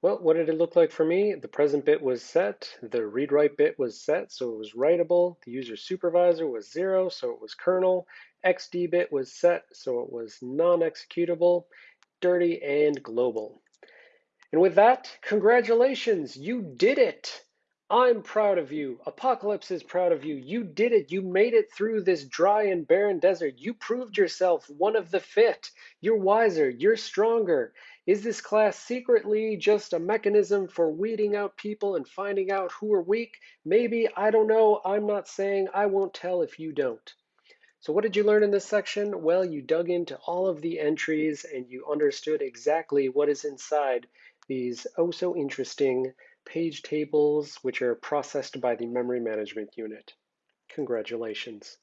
Well, what did it look like for me? The present bit was set, the read-write bit was set, so it was writable. The user supervisor was zero, so it was kernel. XD bit was set, so it was non-executable, dirty, and global. And with that, congratulations, you did it! I'm proud of you. Apocalypse is proud of you. You did it. You made it through this dry and barren desert. You proved yourself one of the fit. You're wiser. You're stronger. Is this class secretly just a mechanism for weeding out people and finding out who are weak? Maybe. I don't know. I'm not saying. I won't tell if you don't. So what did you learn in this section? Well, you dug into all of the entries and you understood exactly what is inside these oh so interesting page tables, which are processed by the memory management unit. Congratulations.